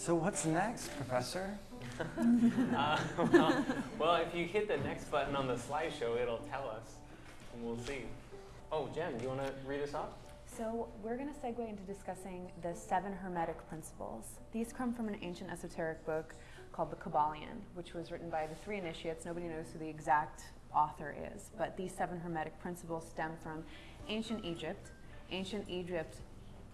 So what's next, Professor? uh, well, well, if you hit the next button on the slideshow, it'll tell us, and we'll see. Oh, Jen, do you want to read us off? So we're going to segue into discussing the seven Hermetic principles. These come from an ancient esoteric book called the Kybalion, which was written by the three initiates. Nobody knows who the exact author is, but these seven Hermetic principles stem from ancient Egypt. Ancient Egypt,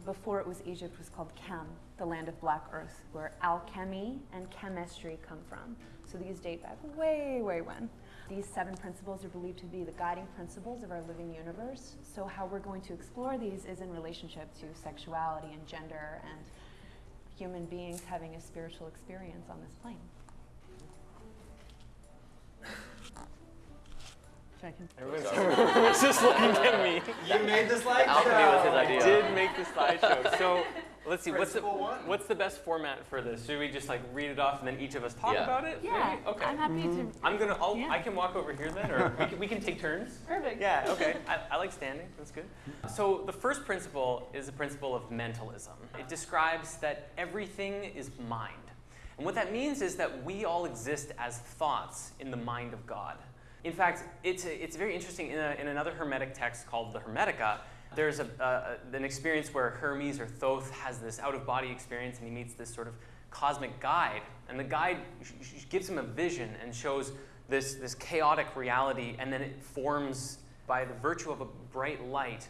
before it was Egypt, was called Kem, the land of black earth, where alchemy and chemistry come from. So these date back way, way when. These seven principles are believed to be the guiding principles of our living universe. So how we're going to explore these is in relationship to sexuality and gender and human beings having a spiritual experience on this plane. Everyone's just looking at me. You made the slideshow. Alchemy was his idea. I did make the slideshow. So let's see. What's the what's the best format for this? Should we just like read it off and then each of us talk Yeah. about it? Yeah, Maybe? Okay. I'm happy to. Mm-hmm. I'm gonna. I'll, Yeah. I can walk over here then, or we can, we can take turns. Perfect. Yeah. Okay. I, I like standing. That's good. So the first principle is the principle of mentalism. It describes that everything is mind, and what that means is that we all exist as thoughts in the mind of God. In fact, it's, a, it's very interesting. In, a, in another Hermetic text called the Hermetica, there's a, uh, an experience where Hermes or Thoth has this out of body experience and he meets this sort of cosmic guide. And the guide gives him a vision and shows this, this chaotic reality, and then it forms by the virtue of a bright light,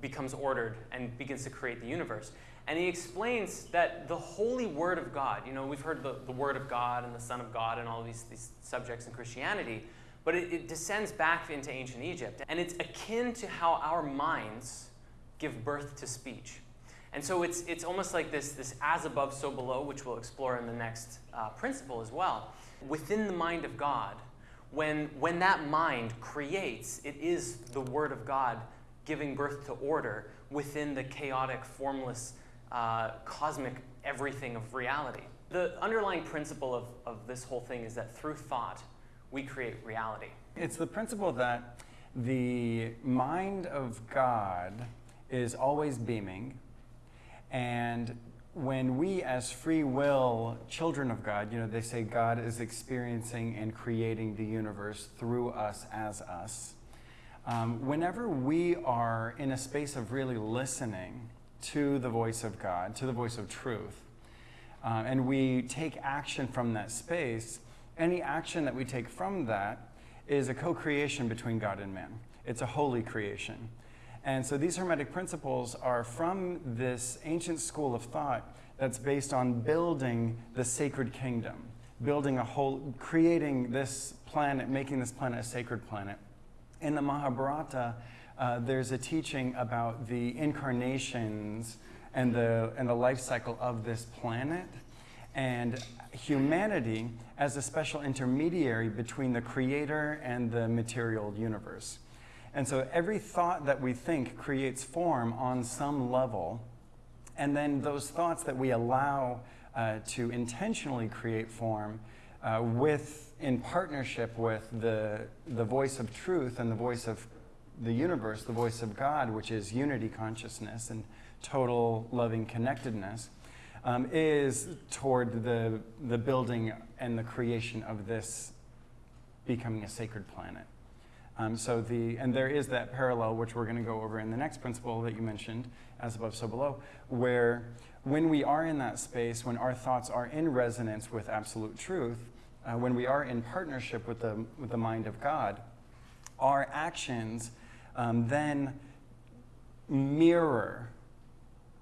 becomes ordered and begins to create the universe. And he explains that the holy word of God, you know, we've heard the, the word of God and the Son of God and all these, these subjects in Christianity, but it, it descends back into ancient Egypt. And it's akin to how our minds give birth to speech. And so it's, it's almost like this, this as above, so below, which we'll explore in the next uh, principle as well. Within the mind of God, when, when that mind creates, it is the Word of God giving birth to order within the chaotic, formless, uh, cosmic everything of reality. The underlying principle of, of this whole thing is that through thought, we create reality. It's the principle that the mind of God is always beaming, and when we, as free will children of God, you know, they say God is experiencing and creating the universe through us as us. Um, whenever we are in a space of really listening to the voice of God, to the voice of truth, uh, and we take action from that space, any action that we take from that is a co creation between God and man. It's a holy creation. And so these Hermetic principles are from this ancient school of thought that's based on building the sacred kingdom, building a whole, creating this planet, making this planet a sacred planet. In the Mahabharata, uh, there's a teaching about the incarnations and the, and the life cycle of this planet and humanity as a special intermediary between the creator and the material universe. And so every thought that we think creates form on some level, and then those thoughts that we allow uh, to intentionally create form uh, with, in partnership with the, the voice of truth and the voice of the universe, the voice of God, which is unity consciousness and total loving connectedness, um, is toward the, the building and the creation of this becoming a sacred planet. Um, so the, and there is that parallel, which we're going to go over in the next principle that you mentioned, as above, so below, where when we are in that space, when our thoughts are in resonance with absolute truth, uh, when we are in partnership with the, with the mind of God, our actions um, then mirror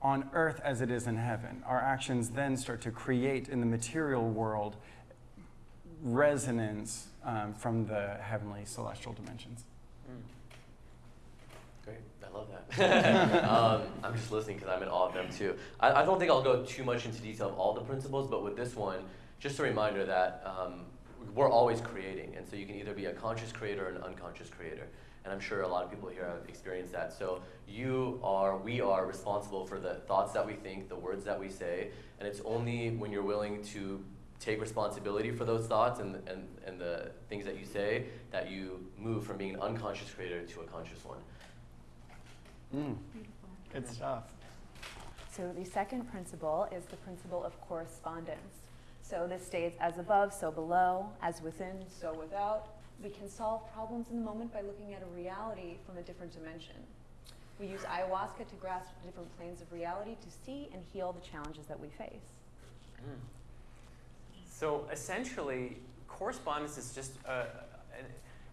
on earth as it is in heaven. Our actions then start to create in the material world resonance um, from the heavenly celestial dimensions. Great, I love that. um, I'm just listening because I'm in awe of them too. I, I don't think I'll go too much into detail of all the principles, but with this one, just a reminder that um, we're always creating, and so you can either be a conscious creator or an unconscious creator. And I'm sure a lot of people here have experienced that. So you are, we are responsible for the thoughts that we think, the words that we say, and it's only when you're willing to take responsibility for those thoughts and, and, and the things that you say that you move from being an unconscious creator to a conscious one. Mm. Good stuff. So the second principle is the principle of correspondence. So this states as above, so below, as within, so without. We can solve problems in the moment by looking at a reality from a different dimension. We use ayahuasca to grasp different planes of reality to see and heal the challenges that we face. Mm. So essentially, correspondence is just uh, an,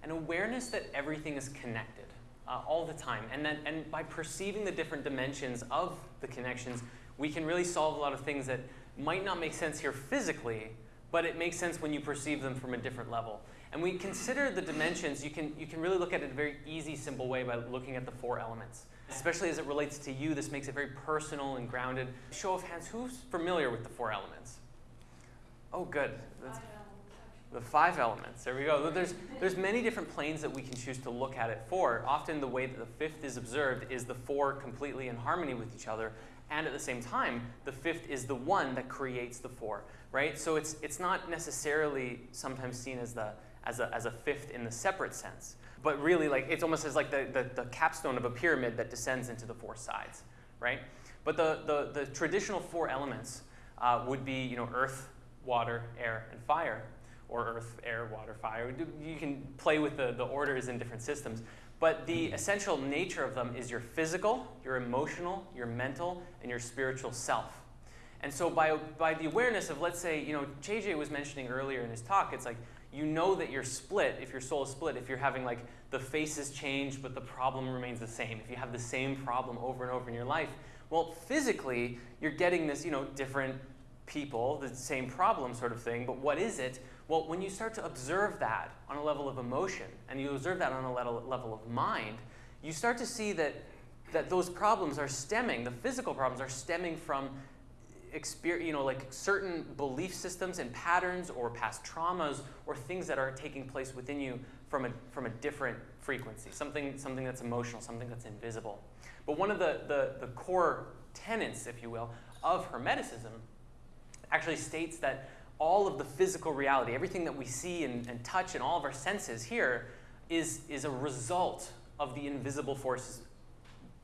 an awareness that everything is connected uh, all the time. And, then, and by perceiving the different dimensions of the connections, we can really solve a lot of things that might not make sense here physically, but it makes sense when you perceive them from a different level. And we consider the dimensions, you can, you can really look at it in a very easy, simple way by looking at the four elements. Especially as it relates to you, this makes it very personal and grounded. Show of hands, who's familiar with the four elements? Oh, good. That's the five elements. There we go. There's, there's many different planes that we can choose to look at it for. Often the way that the fifth is observed is the four completely in harmony with each other. And at the same time, the fifth is the one that creates the four, right? So it's, it's not necessarily sometimes seen as, the, as, a, as a fifth in the separate sense, but really like it's almost as like the, the, the capstone of a pyramid that descends into the four sides, right? But the, the, the traditional four elements uh, would be, you know, earth, water, air, and fire, or earth, air, water, fire. You can play with the, the orders in different systems. But the essential nature of them is your physical, your emotional, your mental, and your spiritual self. And so by, by the awareness of, let's say, you know, JJ was mentioning earlier in his talk, it's like you know that you're split, if your soul is split, if you're having like the faces change, but the problem remains the same, if you have the same problem over and over in your life, well, physically, you're getting this, you know, different people, the same problem sort of thing, but what is it? Well, when you start to observe that on a level of emotion, and you observe that on a level, of mind, you start to see that, that those problems are stemming, the physical problems are stemming from you know, like certain belief systems and patterns or past traumas or things that are taking place within you from a, from a different frequency, something, something that's emotional, something that's invisible. But one of the, the, the core tenets, if you will, of Hermeticism actually states that all of the physical reality, everything that we see and, and touch and all of our senses here is, is a result of the invisible forces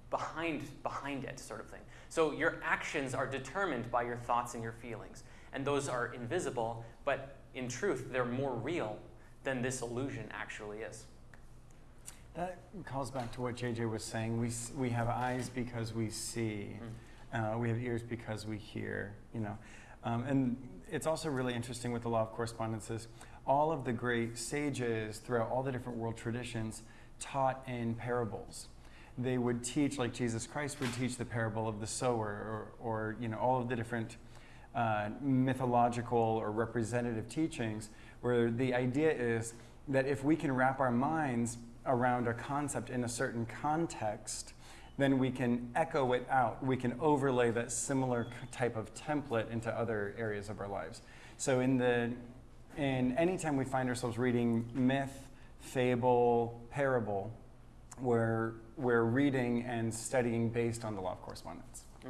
behind, behind it, sort of thing. So your actions are determined by your thoughts and your feelings. And those are invisible, but in truth, they're more real than this illusion actually is. That calls back to what JJ was saying. We, we have eyes because we see. Mm. Uh, we have ears because we hear, you know. Um, and it's also really interesting with the law of correspondences. All of the great sages throughout all the different world traditions taught in parables. They would teach, like Jesus Christ would teach the parable of the sower, or, or you know, all of the different uh, mythological or representative teachings, where the idea is that if we can wrap our minds around a concept in a certain context, then we can echo it out. We can overlay that similar type of template into other areas of our lives. So in the in anytime we find ourselves reading myth, fable, parable, we're, we're reading and studying based on the law of correspondence. Mm.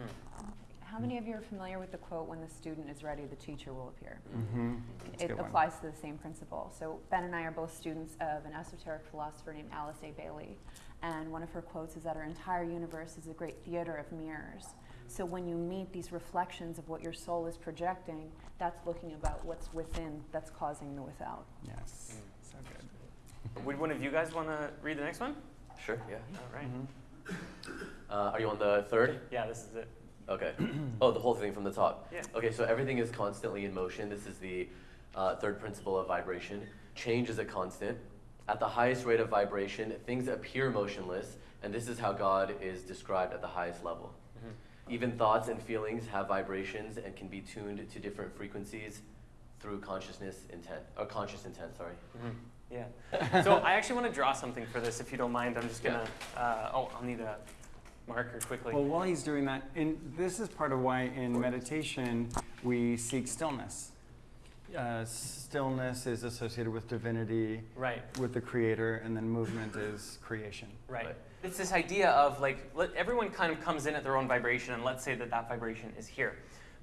How many of you are familiar with the quote, when the student is ready, the teacher will appear? Mm-hmm. It applies one. to the same principle. So Ben and I are both students of an esoteric philosopher named Alice A. Bailey. And one of her quotes is that our entire universe is a great theater of mirrors. So when you meet these reflections of what your soul is projecting, that's looking about what's within that's causing the without. Yes. Mm. So good. Would one of you guys want to read the next one? Sure, yeah. All right. mm-hmm. uh, are you on the third? Yeah, this is it. Okay. oh, the whole thing from the top. Yeah. Okay, so everything is constantly in motion. This is the uh, third principle of vibration. Change is a constant. At the highest rate of vibration, things appear motionless, and this is how God is described at the highest level. Mm-hmm. Even thoughts and feelings have vibrations and can be tuned to different frequencies through consciousness intent, or conscious intent, sorry. Mm-hmm. Yeah. so I actually want to draw something for this, if you don't mind. I'm just gonna. Yeah. Uh, oh, I'll need a marker quickly. Well, while he's doing that, and this is part of why in meditation we seek stillness. Uh, stillness is associated with divinity, right? With the creator, and then movement is creation. Right. right. It's this idea of like let, everyone kind of comes in at their own vibration, and let's say that that vibration is here.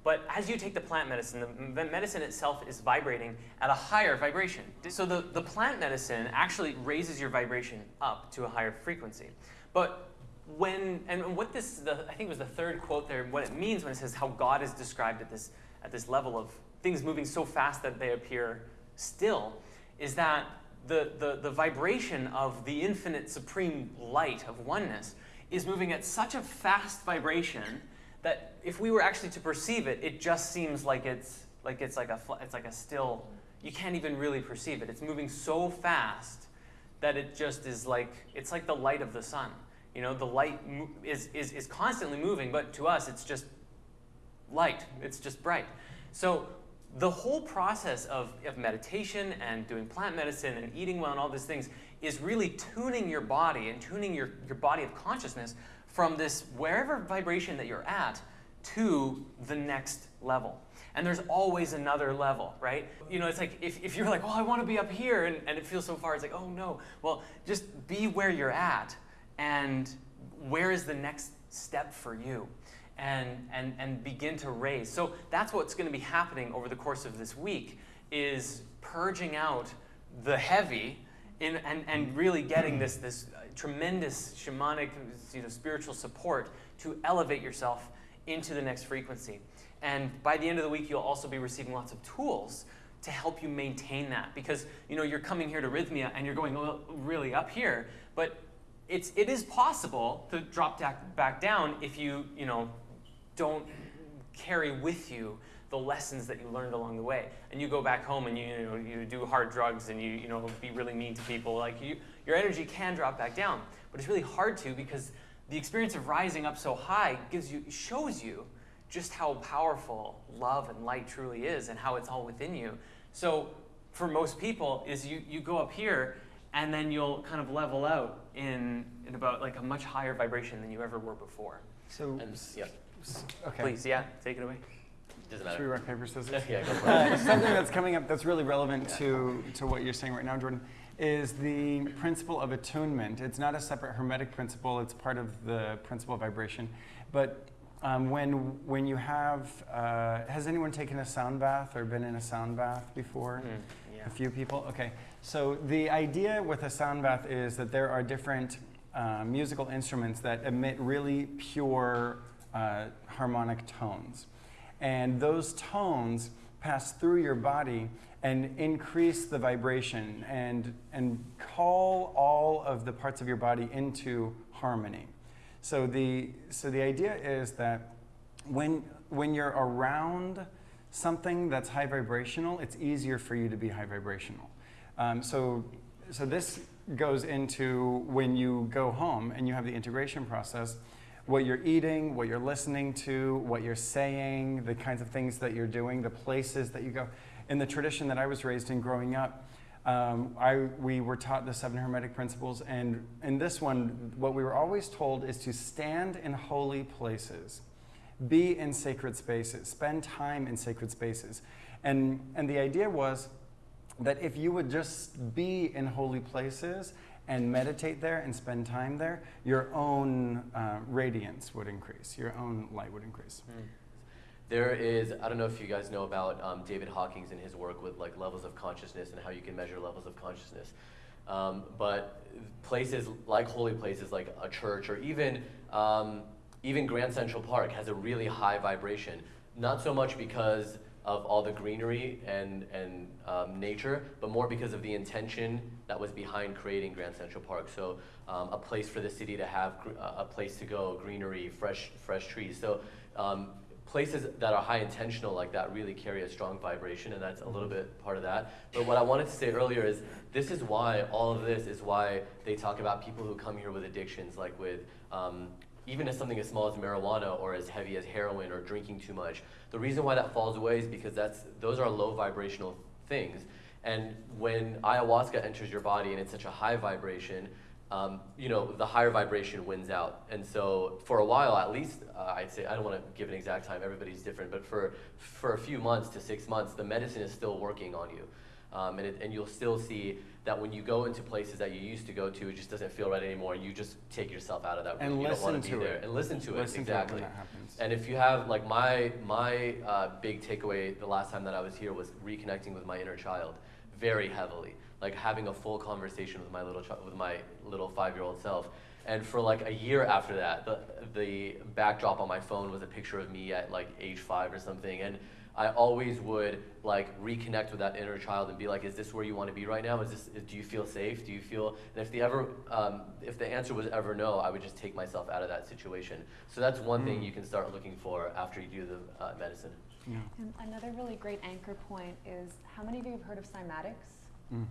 But as you take the plant medicine, the medicine itself is vibrating at a higher vibration. So the, the plant medicine actually raises your vibration up to a higher frequency. But when and what this the, I think it was the third quote there. What it means when it says how God is described at this at this level of things moving so fast that they appear still, is that the, the, the vibration of the infinite supreme light of oneness is moving at such a fast vibration that if we were actually to perceive it, it just seems like it's like it's like a it's like a still. You can't even really perceive it. It's moving so fast that it just is like it's like the light of the sun. You know, the light is, is, is constantly moving, but to us, it's just light. It's just bright. So the whole process of, of meditation and doing plant medicine and eating well and all these things is really tuning your body and tuning your, your body of consciousness from this wherever vibration that you're at to the next level. And there's always another level, right? You know, it's like if, if you're like, oh, I want to be up here and, and it feels so far, it's like, oh no. Well, just be where you're at and where is the next step for you? And, and, and begin to raise. So that's what's going to be happening over the course of this week is purging out the heavy in, and, and really getting this, this tremendous shamanic you know, spiritual support to elevate yourself into the next frequency. And by the end of the week, you'll also be receiving lots of tools to help you maintain that because you know you're coming here to Rhythmia and you're going really up here, but it's it is possible to drop back, down if you you know don't carry with you the lessons that you learned along the way and you go back home and you, you know you do hard drugs and you you know be really mean to people like you your energy can drop back down but it's really hard to because the experience of rising up so high gives you shows you just how powerful love and light truly is and how it's all within you. So for most people is you, you go up here and then you'll kind of level out in, in about like a much higher vibration than you ever were before. So, And yeah, okay. Please, yeah, take it away. Doesn't Should we rock, paper, scissors? yeah, go for it. Uh, something that's coming up that's really relevant to, to what you're saying right now, Jordan, is the principle of attunement. It's not a separate hermetic principle, it's part of the principle of vibration. But um, when, when you have, uh, has anyone taken a sound bath or been in a sound bath before? Mm, yeah. A few people? Okay. So the idea with a sound bath is that there are different uh, musical instruments that emit really pure uh, harmonic tones. And those tones pass through your body and increase the vibration and, and call all of the parts of your body into harmony. So the, so the idea is that when, when you're around something that's high vibrational, it's easier for you to be high vibrational. Um, so, so this goes into when you go home and you have the integration process, what you're eating, what you're listening to, what you're saying, the kinds of things that you're doing, the places that you go. In the tradition that I was raised in growing up, um, I, we were taught the seven hermetic principles, and in this one, what we were always told is to stand in holy places, be in sacred spaces, spend time in sacred spaces. And, and the idea was that if you would just be in holy places and meditate there and spend time there, your own uh, radiance would increase, your own light would increase. Mm. There is, I don't know if you guys know about um, David Hawkins and his work with like levels of consciousness and how you can measure levels of consciousness. Um, but places like holy places like a church or even, um, even Grand Central Park has a really high vibration. Not so much because of all the greenery and, and um, nature, but more because of the intention that was behind creating Grand Central Park. So um, a place for the city to have gr- a place to go, greenery, fresh, fresh trees. So um, places that are high intentional like that really carry a strong vibration and that's a little bit part of that but what i wanted to say earlier is this is why all of this is why they talk about people who come here with addictions like with um, even as something as small as marijuana or as heavy as heroin or drinking too much the reason why that falls away is because that's those are low vibrational things and when ayahuasca enters your body and it's such a high vibration um, you know, the higher vibration wins out. And so for a while, at least, uh, I'd say, I don't want to give an exact time, everybody's different, but for, for a few months to six months, the medicine is still working on you. Um, and, it, and you'll still see that when you go into places that you used to go to, it just doesn't feel right anymore. and You just take yourself out of that room. And you don't listen want to to be there. it. And listen to Listen it, to it exactly. that happens. And if you have, like my, my uh, big takeaway the last time that I was here was reconnecting with my inner child very heavily. like having a full conversation with my little ch- with my little five year old self. And for like a year after that, the the backdrop on my phone was a picture of me at like age five or something, and I always would like reconnect with that inner child and be like, is this where you want to be right now? Is this, do you feel safe? Do you feel, and if the ever, um, if the answer was ever no, I would just take myself out of that situation. So that's one thing Mm. you can start looking for after you do the uh, medicine. Yeah. And another really great anchor point is how many of you have heard of cymatics? Mm.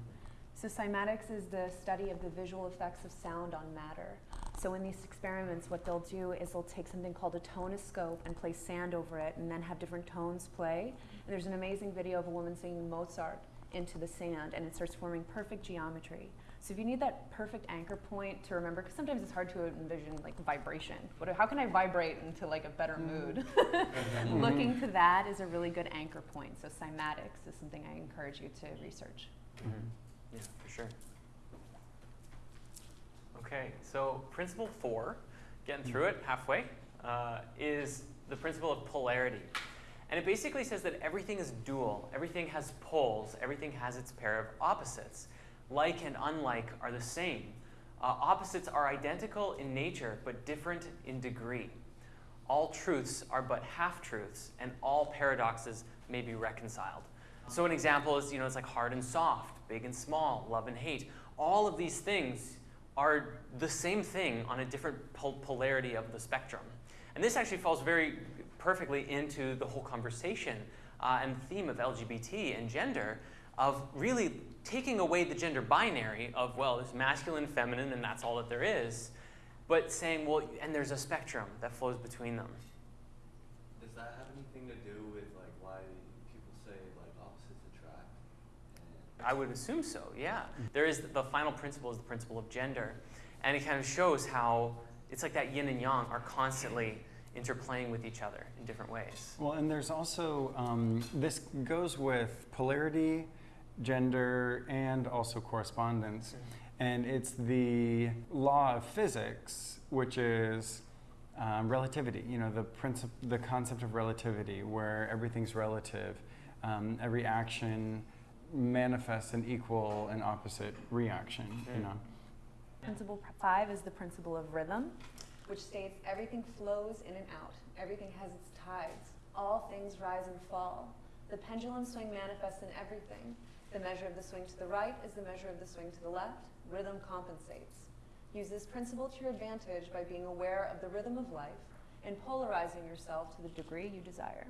So cymatics is the study of the visual effects of sound on matter. So in these experiments, what they'll do is they'll take something called a tonoscope and place sand over it and then have different tones play. And there's an amazing video of a woman singing Mozart into the sand and it starts forming perfect geometry. So if you need that perfect anchor point to remember, because sometimes it's hard to envision like vibration. What, how can I vibrate into like a better mood? Looking to that is a really good anchor point. So cymatics is something I encourage you to research. Mhm. Yeah, for sure. Okay, so principle four, getting through it halfway, uh, is the principle of polarity. And it basically says that everything is dual, everything has poles, everything has its pair of opposites. Like and unlike are the same. Uh, opposites are identical in nature, but different in degree. All truths are but half truths, and all paradoxes may be reconciled. So, an example is you know, it's like hard and soft, big and small, love and hate. All of these things are the same thing on a different pol- polarity of the spectrum. And this actually falls very perfectly into the whole conversation uh, and theme of LGBT and gender, of really taking away the gender binary of, well, there's masculine, feminine, and that's all that there is, but saying, well, and there's a spectrum that flows between them. Does that have anything to do with like why people say like opposites attract? And I would assume so, yeah. There is the final principle is the principle of gender. And it kind of shows how it's like that yin and yang are constantly interplaying with each other in different ways. Well, and there's also, um, this goes with polarity, gender, and also correspondence. And it's the law of physics, which is um, relativity, you know, the, princip- the concept of relativity, where everything's relative. Um, every action manifests an equal and opposite reaction, you Mm. know. Principle five is the principle of rhythm, which states everything flows in and out. Everything has its tides. All things rise and fall. The pendulum swing manifests in everything. The measure of the swing to the right is the measure of the swing to the left. Rhythm compensates. Use this principle to your advantage by being aware of the rhythm of life and polarizing yourself to the degree you desire.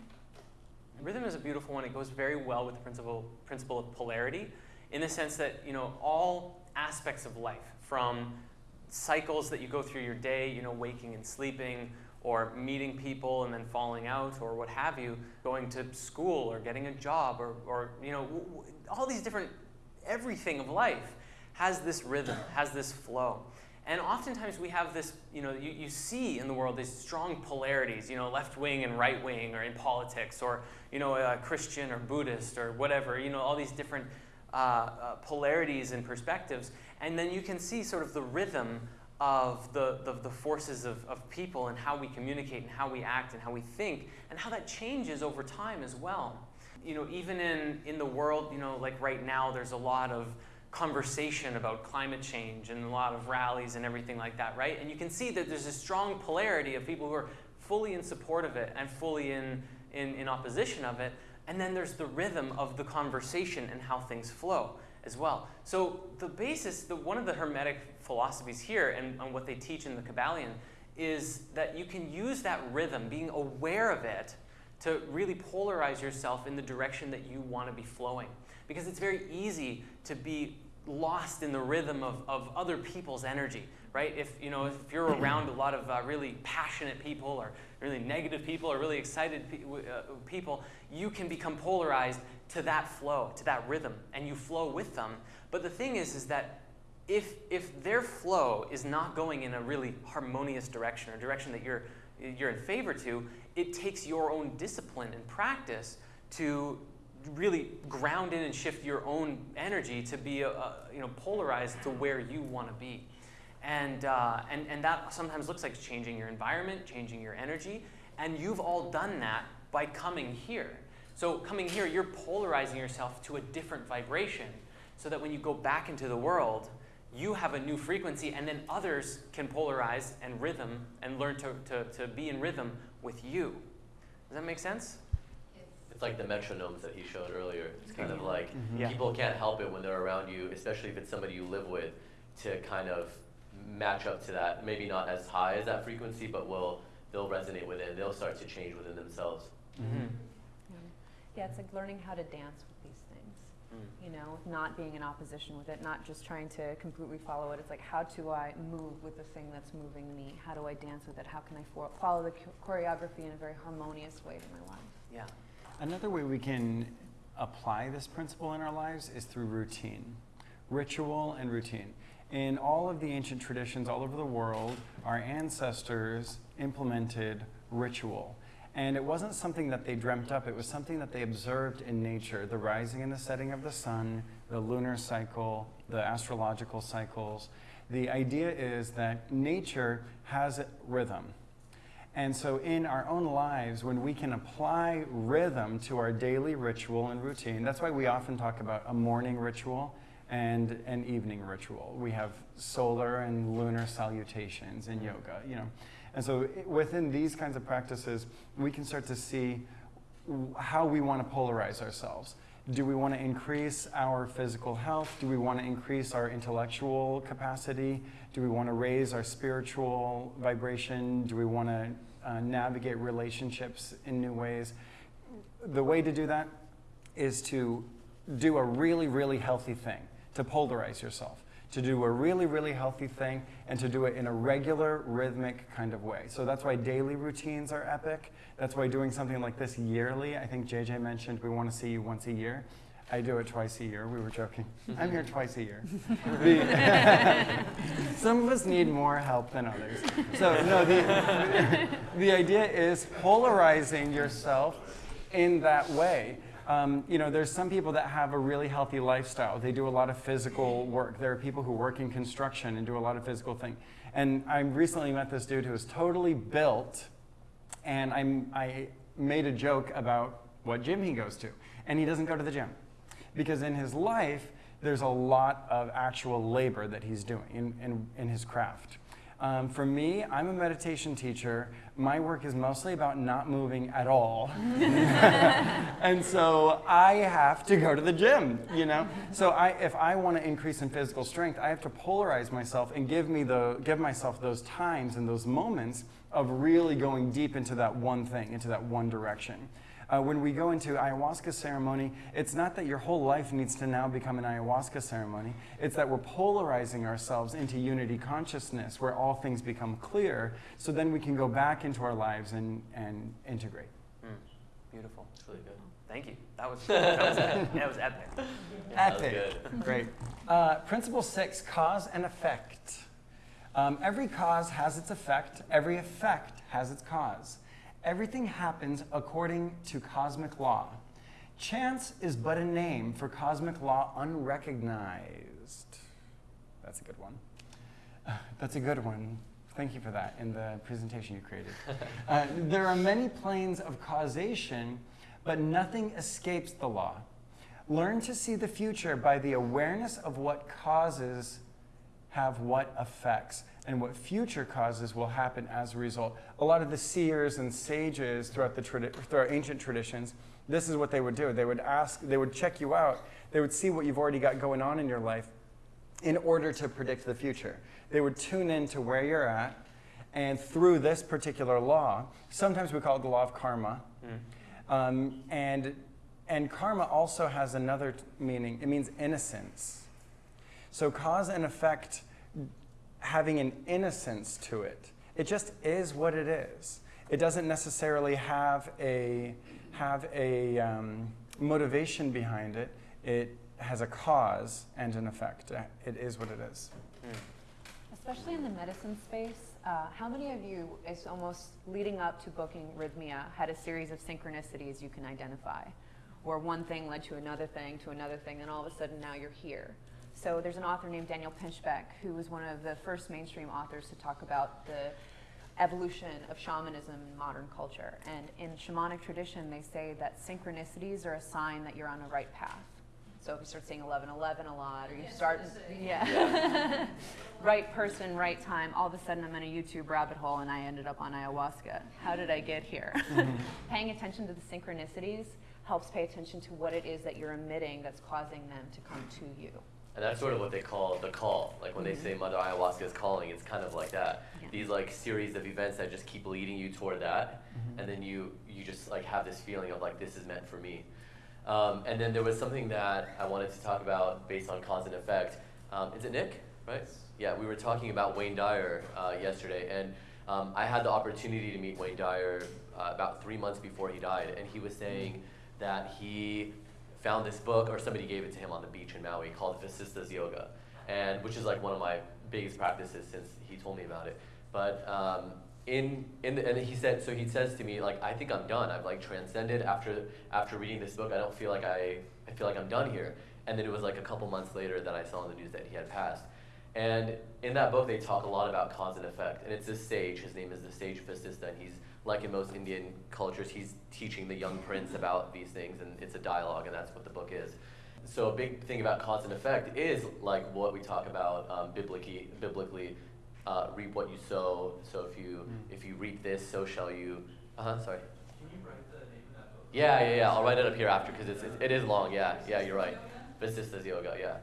Rhythm is a beautiful one. It goes very well with the principle, principle of polarity in the sense that, you know, all aspects of life, from cycles that you go through your day, you know, waking and sleeping, or meeting people and then falling out, or what have you, going to school or getting a job, or, or you know, all these different, everything of life has this rhythm, has this flow. And oftentimes we have this, you know, you, you see in the world these strong polarities, you know, left wing and right wing, or in politics, or, you know, uh, Christian or Buddhist or whatever, you know, all these different uh, uh, polarities and perspectives. And then you can see sort of the rhythm of the, the, the forces of, of people and how we communicate and how we act and how we think and how that changes over time as well. You know, even in, in the world, you know, like right now, there's a lot of conversation about climate change and a lot of rallies and everything like that, right? And you can see that there's a strong polarity of people who are fully in support of it and fully in, in, in opposition of it. And then there's the rhythm of the conversation and how things flow as well. So the basis, the, one of the Hermetic philosophies here and, and what they teach in the Kybalion is that you can use that rhythm, being aware of it, to really polarize yourself in the direction that you want to be flowing. Because it's very easy to be lost in the rhythm of, of other people's energy, right? If, you know, if you're around a lot of uh, really passionate people or really negative people or really excited pe- uh, people, you can become polarized to that flow, to that rhythm, and you flow with them. But the thing is, is that if, if their flow is not going in a really harmonious direction or direction that you're, you're in favor to, it takes your own discipline and practice to really ground in and shift your own energy to be uh, you know, polarized to where you want to be. And, uh, and, and that sometimes looks like changing your environment, changing your energy. And you've all done that by coming here. So, coming here, you're polarizing yourself to a different vibration so that when you go back into the world, you have a new frequency, and then others can polarize and rhythm and learn to, to, to be in rhythm with you. Does that make sense? It's like the metronomes that he showed earlier. It's kind of like Mhm. Yeah. people can't help it when they're around you, especially if it's somebody you live with, to kind of match up to that. Maybe not as high as that frequency, but will they'll resonate with it they'll start to change within themselves. Mm-hmm. Yeah, it's like learning how to dance with these things. Mm. You know, not being in opposition with it, not just trying to completely follow it. It's like, how do I move with the thing that's moving me? How do I dance with it? How can I fo- follow the cho- choreography in a very harmonious way to my life? Yeah. Another way we can apply this principle in our lives is through routine, ritual and routine. In all of the ancient traditions all over the world, our ancestors implemented ritual. And it wasn't something that they dreamt up, it was something that they observed in nature the rising and the setting of the sun, the lunar cycle, the astrological cycles. The idea is that nature has rhythm. And so, in our own lives, when we can apply rhythm to our daily ritual and routine, that's why we often talk about a morning ritual and an evening ritual. We have solar and lunar salutations in yoga, you know. And so, within these kinds of practices, we can start to see how we want to polarize ourselves. Do we want to increase our physical health? Do we want to increase our intellectual capacity? Do we want to raise our spiritual vibration? Do we want to uh, navigate relationships in new ways? The way to do that is to do a really, really healthy thing, to polarize yourself, to do a really, really healthy thing, and to do it in a regular, rhythmic kind of way. So that's why daily routines are epic. That's why doing something like this yearly, I think JJ mentioned we want to see you once a year. I do it twice a year. We were joking. I'm here twice a year. Some of us need more help than others. So, no, the, the idea is polarizing yourself in that way. Um, you know, there's some people that have a really healthy lifestyle. They do a lot of physical work. There are people who work in construction and do a lot of physical thing. And I recently met this dude who was totally built, and I'm, I made a joke about what gym he goes to. And he doesn't go to the gym because in his life, there's a lot of actual labor that he's doing in, in, in his craft. Um, for me, I'm a meditation teacher. My work is mostly about not moving at all. and so I have to go to the gym, you know? So I, if I want to increase in physical strength, I have to polarize myself and give, me the, give myself those times and those moments of really going deep into that one thing, into that one direction. Uh, when we go into ayahuasca ceremony, it's not that your whole life needs to now become an ayahuasca ceremony. It's that we're polarizing ourselves into unity consciousness, where all things become clear, so then we can go back into our lives and, and integrate. Mm. Beautiful. It's really good. Thank you. That was that was, that was epic. That was Epic. good. Great. Uh, principle six cause and effect. Um, every cause has its effect, every effect has its cause. Everything happens according to cosmic law. Chance is but a name for cosmic law unrecognized. That's a good one. Uh, That's a good one. Thank you for that in the presentation you created. Uh, there are many planes of causation, but nothing escapes the law. Learn to see the future by the awareness of what causes have what effects and what future causes will happen as a result. A lot of the seers and sages throughout the throughout ancient traditions, this is what they would do. They would ask, they would check you out. They would see what you've already got going on in your life in order to predict the future. They would tune in to where you're at, and through this particular law, sometimes we call it the law of karma, Mm. um, and, and karma also has another meaning. It means innocence. So cause and effect having an innocence to it. It just is what it is. It doesn't necessarily have a, have a um, motivation behind it. It has a cause and an effect. It is what it is. Mm. Especially in the medicine space, uh, how many of you, is almost leading up to booking Rhythmia, had a series of synchronicities you can identify? Where one thing led to another thing, to another thing, and all of a sudden now you're here. So there's an author named Daniel Pinchbeck who was one of the first mainstream authors to talk about the evolution of shamanism in modern culture. And in shamanic tradition, they say that synchronicities are a sign that you're on the right path. So if you start saying 1111 a lot, or you start, yeah, right person, right time, all of a sudden I'm in a YouTube rabbit hole and I ended up on ayahuasca. How did I get here? Mm-hmm. Paying attention to the synchronicities helps pay attention to what it is that you're emitting that's causing them to come to you. And that's sort of what they call the call. Like when they say Mother Ayahuasca is calling, it's kind of like that. Yeah. These like series of events that just keep leading you toward that, and then you you just like have this feeling of like this is meant for me. Um, and then there was something that I wanted to talk about based on cause and effect. Um, is it Nick? Right? Yeah, we were talking about Wayne Dyer uh, yesterday, and um, I had the opportunity to meet Wayne Dyer uh, about three months before he died, and he was saying that he found this book, or somebody gave it to him on the beach in Maui, called Vasistas Yoga, and which is like one of my biggest practices since he told me about it. But um, in in the, and he said so he says to me like I think I'm done. I've like transcended after after reading this book. I don't feel like I I feel like I'm done here. And then it was like a couple months later that I saw in the news that he had passed. And in that book, they talk a lot about cause and effect. And it's this sage, his name is the sage Vasista, and he's, like in most Indian cultures, he's teaching the young prince about these things, and it's a dialogue, and that's what the book is. So a big thing about cause and effect is like what we talk about um, biblically, biblically uh, reap what you sow. So if you, if you reap this, so shall you. Sorry. Can you write the name of that book? Yeah, yeah, yeah. I'll write it up here after because it's, it's it is long. Yeah, yeah, you're right. Vasistas Yoga, yeah.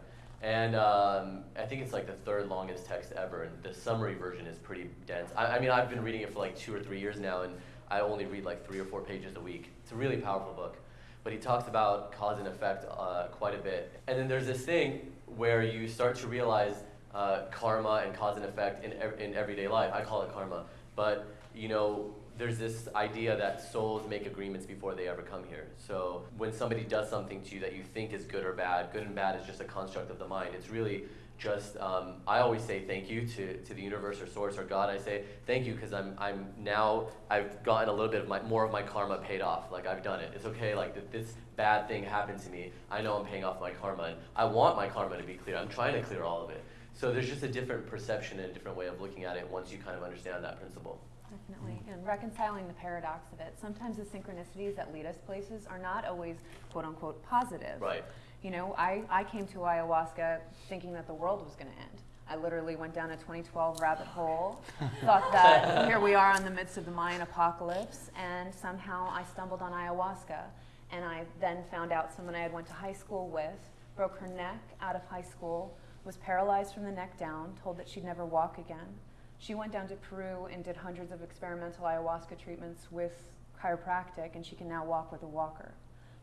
And um, I think it's like the third longest text ever, and the summary version is pretty dense. I, I mean, I've been reading it for like two or three years now, and I only read like three or four pages a week. It's a really powerful book. But he talks about cause and effect uh, quite a bit. And then there's this thing where you start to realize uh, karma and cause and effect in, ev- in everyday life. I call it karma. But, you know, there's this idea that souls make agreements before they ever come here. So when somebody does something to you that you think is good or bad, good and bad is just a construct of the mind. It's really just, um, I always say thank you to, to the universe or source or God. I say thank you because I'm, I'm now, I've gotten a little bit of my, more of my karma paid off. Like I've done it. It's okay. Like th- this bad thing happened to me. I know I'm paying off my karma and I want my karma to be clear. I'm trying to clear all of it. So there's just a different perception and a different way of looking at it once you kind of understand that principle. Definitely. And reconciling the paradox of it. Sometimes the synchronicities that lead us places are not always quote unquote positive. Right. You know, I, I came to ayahuasca thinking that the world was going to end. I literally went down a 2012 rabbit hole, thought that here we are in the midst of the Mayan apocalypse, and somehow I stumbled on ayahuasca. And I then found out someone I had went to high school with broke her neck out of high school, was paralyzed from the neck down, told that she'd never walk again. She went down to Peru and did hundreds of experimental ayahuasca treatments with chiropractic, and she can now walk with a walker.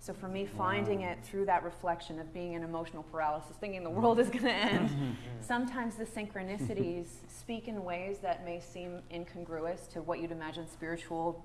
So for me, finding it through that reflection of being in emotional paralysis, thinking the world is going to end, mm-hmm. sometimes the synchronicities speak in ways that may seem incongruous to what you'd imagine spiritual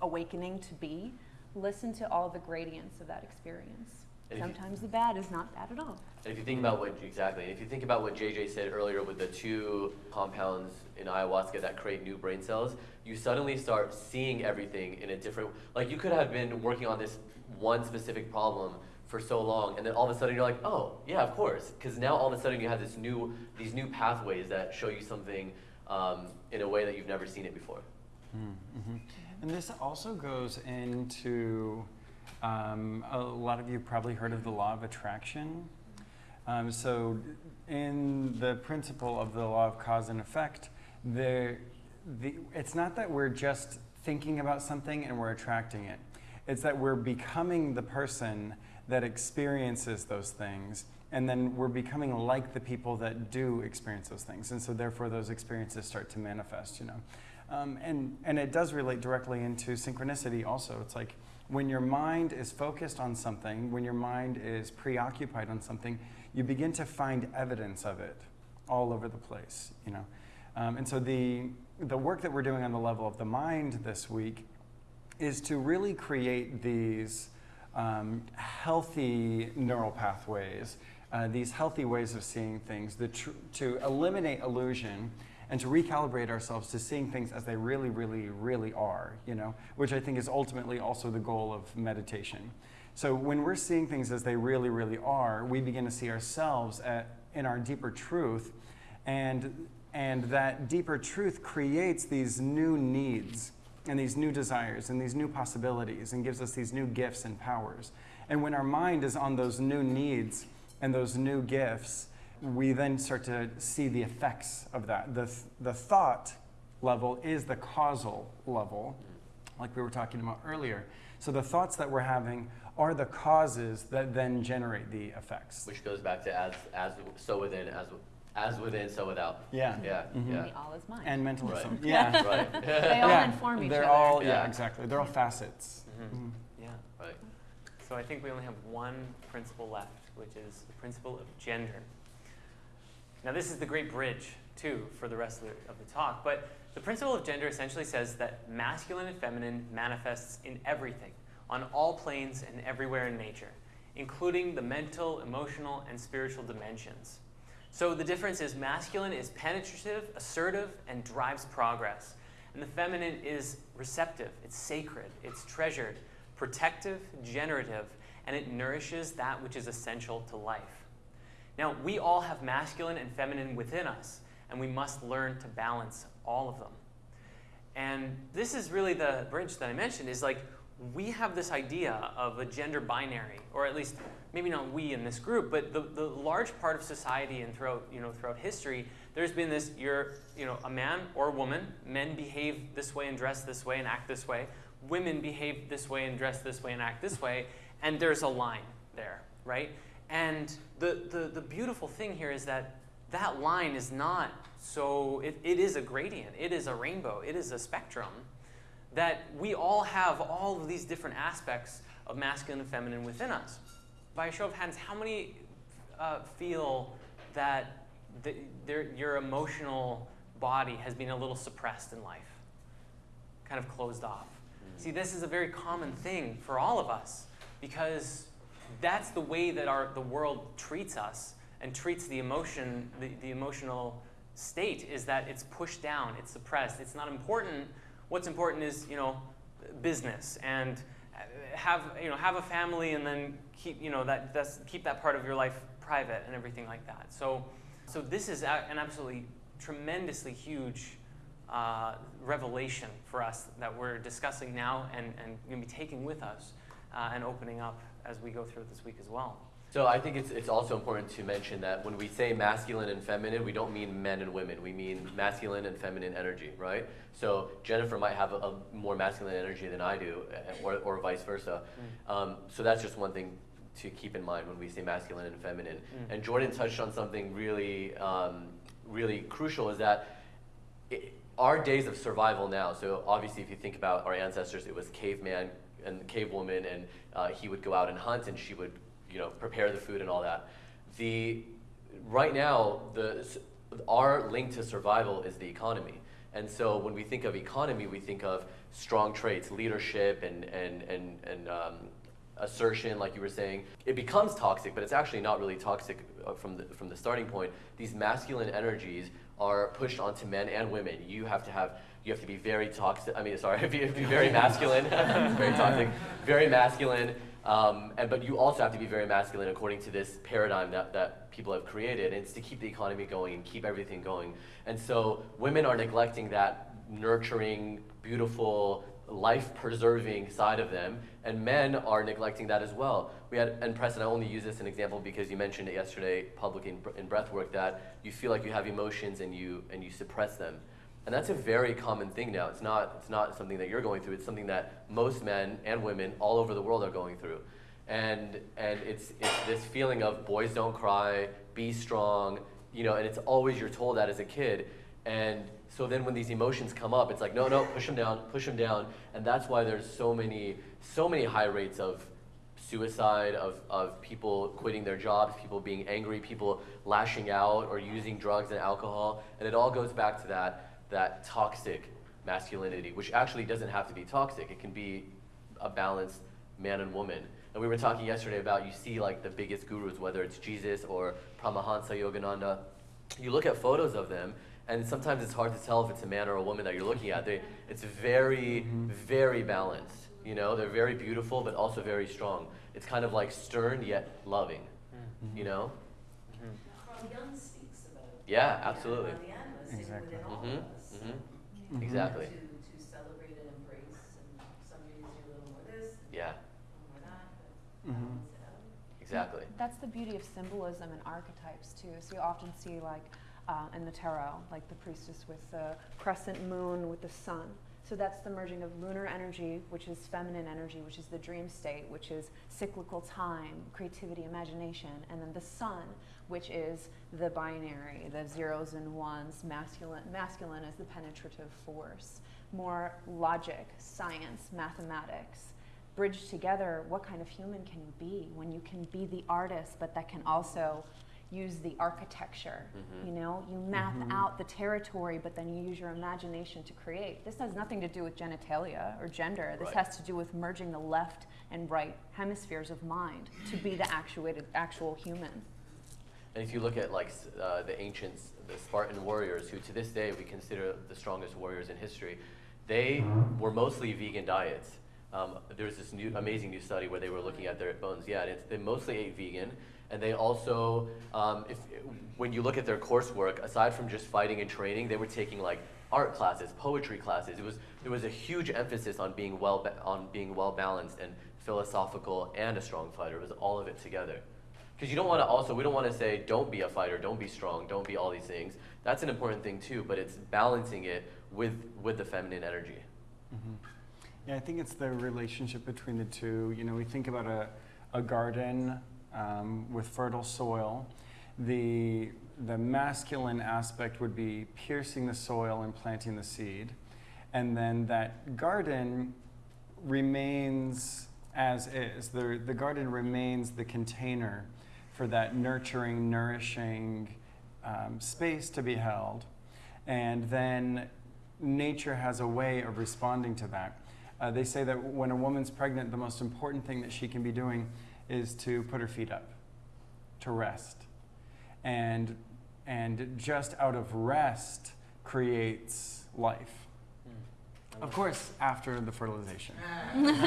awakening to be. Listen to all the gradients of that experience. And if Sometimes the bad is not bad at all. And if you think about what exactly, if you think about what JJ said earlier with the two compounds in ayahuasca that create new brain cells, you suddenly start seeing everything in a different. Like you could have been working on this one specific problem for so long, and then all of a sudden you're like, oh yeah, of course, because now all of a sudden you have this new these new pathways that show you something um, in a way that you've never seen it before. Mm-hmm. And this also goes into um, a lot of you probably heard of the law of attraction. Um, so, in the principle of the law of cause and effect, there, the, it's not that we're just thinking about something and we're attracting it. It's that we're becoming the person that experiences those things, and then we're becoming like the people that do experience those things. And so, therefore, those experiences start to manifest, you know. Um, and, and it does relate directly into synchronicity also. It's like when your mind is focused on something, when your mind is preoccupied on something, you begin to find evidence of it all over the place, you know. Um, and so the, the work that we're doing on the level of the mind this week is to really create these um, healthy neural pathways, uh, these healthy ways of seeing things, to eliminate illusion and to recalibrate ourselves to seeing things as they really, really, really are, you know, which I think is ultimately also the goal of meditation. So when we're seeing things as they really, really are, we begin to see ourselves at, in our deeper truth, and, and that deeper truth creates these new needs and these new desires and these new possibilities and gives us these new gifts and powers. And when our mind is on those new needs and those new gifts, we then start to see the effects of that. The, the thought level is the causal level, like we were talking about earlier. So the thoughts that we're having are the causes that then generate the effects. Which goes back to as as so within as as within so without. Yeah. Yeah. Mhm. Yeah. All is mine. And mentalism. Right. Yeah. Right. they all yeah. inform each other. They're other. all, yeah, Yeah. exactly. They're all facets. Mhm. Mhm. Yeah. right. So I think we only have one principle left, which is the principle of gender. Now, this is the great bridge, too, for the rest of the, of the talk. But the principle of gender essentially says that masculine and feminine manifests in everything, on all planes and everywhere in nature, including the mental, emotional, and spiritual dimensions. So the difference is masculine is penetrative, assertive, and drives progress. And the feminine is receptive, it's sacred, it's treasured, protective, generative, and it nourishes that which is essential to life. Now, we all have masculine and feminine within us, and we must learn to balance all of them. And this is really the bridge that I mentioned is like we have this idea of a gender binary, or at least maybe not we in this group, but the, the large part of society and throughout, you know, throughout history, there's been this you're you know, a man or a woman, men behave this way and dress this way and act this way, women behave this way and dress this way and act this way, and there's a line there, right? And the, the, the beautiful thing here is that that line is not so, it, it is a gradient, it is a rainbow, it is a spectrum that we all have all of these different aspects of masculine and feminine within us. By a show of hands, how many uh, feel that the, their, your emotional body has been a little suppressed in life, kind of closed off? See, this is a very common thing for all of us because that's the way that our, the world treats us and treats the emotion, the, the emotional state is that it's pushed down, it's suppressed, it's not important. What's important is, you know, business and have, you know, have a family and then keep, you know, that, that's, keep that part of your life private and everything like that. So, so this is an absolutely tremendously huge uh, revelation for us that we're discussing now and, and going to be taking with us uh, and opening up as we go through this week as well. So I think it's, it's also important to mention that when we say masculine and feminine, we don't mean men and women. We mean masculine and feminine energy, right? So Jennifer might have a, a more masculine energy than I do, eh, or, or vice versa. Um, so that's just one thing to keep in mind when we say masculine and feminine. Mm. And Jordan touched on something really, um, really crucial is that it, our days of survival now. So obviously, if you think about our ancestors, it was caveman and the cave woman, and uh, he would go out and hunt, and she would, you know, prepare the food and all that. The right now, the our link to survival is the economy. And so when we think of economy, we think of strong traits, leadership, and and and and um, assertion, like you were saying. It becomes toxic, but it's actually not really toxic uh, from the from the starting point. These masculine energies are pushed onto men and women. You have to have you have to be very toxic. I mean, sorry, you have to be very masculine, very toxic, very masculine. Um, and but you also have to be very masculine according to this paradigm that, that people have created. And it's to keep the economy going and keep everything going. And so women are neglecting that nurturing, beautiful, life-preserving side of them, and men are neglecting that as well. We had, and Preston, I only use this as an example because you mentioned it yesterday, public in, in breath work, that you feel like you have emotions and you and you suppress them. And that's a very common thing now. It's not, it's not something that you're going through. It's something that most men and women all over the world are going through. And, and it's, it's this feeling of boys don't cry, be strong, you know, and it's always you're told that as a kid. And so then when these emotions come up, it's like, no, no, push them down, push them down. And that's why there's so many, so many high rates of suicide, of, of people quitting their jobs, people being angry, people lashing out or using drugs and alcohol. And it all goes back to that that toxic masculinity, which actually doesn't have to be toxic. It can be a balanced man and woman. And we were talking yesterday about you see like the biggest gurus, whether it's Jesus or Paramahansa Yogananda. You look at photos of them, and sometimes it's hard to tell if it's a man or a woman that you're looking at. They, it's very, mm-hmm. very balanced. You know, they're very beautiful, but also very strong. It's kind of like stern yet loving. Mm-hmm. You know? Mm-hmm. Carl Jung speaks about. Yeah, absolutely. On the animals, and Exactly. within mm-hmm. All Mhm, of us. mhm. Mhm. Exactly. To, to celebrate and embrace, and some days you're a little more this, Yeah. more that, but Mhm. balance Exactly. That's the beauty of symbolism and archetypes too. So you often see like uh, in the tarot, like the priestess with the crescent moon with the sun. So that's the merging of lunar energy, which is feminine energy, which is the dream state, which is cyclical time, creativity, imagination, and then the sun, which is the binary, the zeros and ones, masculine. Masculine is the penetrative force, more logic, science, mathematics bridge together what kind of human can you be when you can be the artist but that can also use the architecture Mhm. you know you map Mhm. out the territory but then you use your imagination to create this has nothing to do with genitalia or gender this Right. has to do with merging the left and right hemispheres of mind to be the actuated actual human And if you look at like uh, the ancients, the Spartan warriors, who to this day we consider the strongest warriors in history, they were mostly vegan diets. Um, there's this new amazing new study where they were looking at their bones. Yeah, and it's, they mostly ate vegan, and they also, um, if when you look at their coursework, aside from just fighting and training, they were taking like art classes, poetry classes. It was there was a huge emphasis on being well, on being well balanced and philosophical and a strong fighter. It was all of it together. Because you don't want to also, we don't want to say, don't be a fighter, don't be strong, don't be all these things. That's an important thing too, but it's balancing it with, with the feminine energy. Mhm. Yeah, I think it's the relationship between the two. You know, we think about a, a garden um, with fertile soil. The, the masculine aspect would be piercing the soil and planting the seed. And then that garden remains as is. The, the garden remains the container for that nurturing, nourishing um, space to be held. And then nature has a way of responding to that. Uh, they say that when a woman's pregnant, the most important thing that she can be doing is to put her feet up, to rest. And, and just out of rest creates life. Of course, after the fertilization. Except today,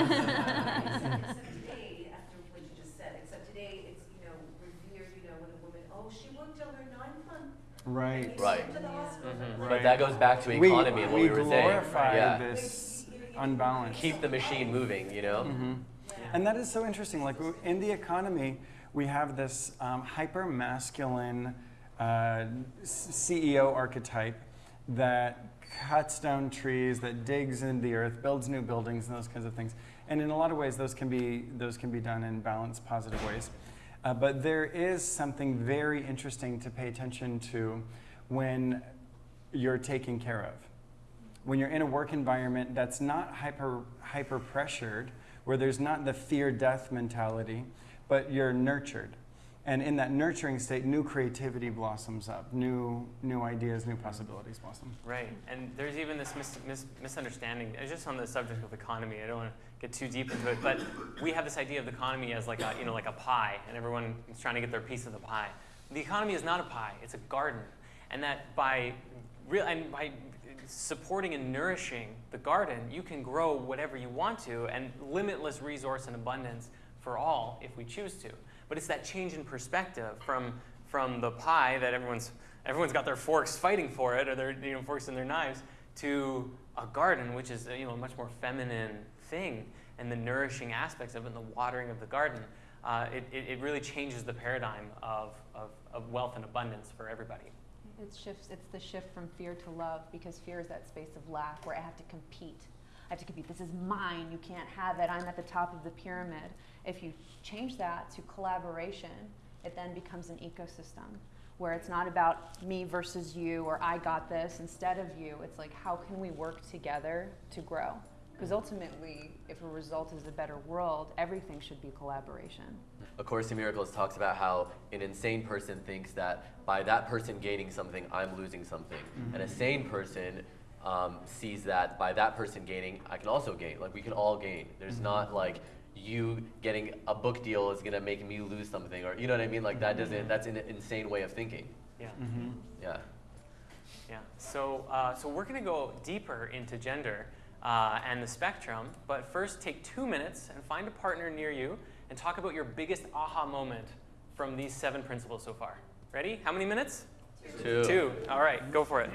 after what you just said, except today, it's, you know, revered, you know, when a woman, oh, she worked till her ninth month. Right. Right. sent to the hospital. Mhm. Right. But that goes back to economy and what we, were saying. We glorify Yeah. this unbalance. Keep the machine moving, you know? Mhm. And that is so interesting. Like in the economy, we have this um, hyper masculine uh, CEO archetype that cuts down trees, that digs in the earth, builds new buildings, and those kinds of things. And in a lot of ways, those can be those can be done in balanced, positive ways. Uh, but there is something very interesting to pay attention to when you're taken care of when you're in a work environment that's not hyper hyper pressured, where there's not the fear death mentality, but you're nurtured. And in that nurturing state, new creativity blossoms up, new new ideas, new possibilities blossom. Right, and there's even this mis- mis- misunderstanding. Just on the subject of economy. I don't want to get too deep into it, but we have this idea of the economy as like a you know like a pie, and everyone is trying to get their piece of the pie. The economy is not a pie; it's a garden, and that by real and by supporting and nourishing the garden, you can grow whatever you want to, and limitless resource and abundance for all if we choose to. But it's that change in perspective from from the pie that everyone's everyone's got their forks fighting for it, or their you know forks and their knives, to a garden, which is you know a much more feminine thing, and the nourishing aspects of it, and the watering of the garden. Uh, it, it, it really changes the paradigm of, of, of wealth and abundance for everybody. It shifts. It's the shift from fear to love because fear is that space of lack where I have to compete. I have to compete. This is mine. You can't have it. I'm at the top of the pyramid. If you change that to collaboration, it then becomes an ecosystem where it's not about me versus you or I got this instead of you. It's like how can we work together to grow? Because ultimately, if a result is a better world, everything should be collaboration. A Course in Miracles talks about how an insane person thinks that by that person gaining something, I'm losing something. And a sane person um, sees that by that person gaining, I can also gain. Like we can all gain. There's not like you getting a book deal is gonna make me lose something, or you know what I mean? Like that doesn't. That's an insane way of thinking. Yeah. Mm-hmm. Yeah. Yeah. So, uh, so we're going to go deeper into gender uh, and the spectrum, but first take two minutes and find a partner near you and talk about your biggest aha moment from these seven principles so far. Ready? How many minutes? Two. Two. All right, go for it.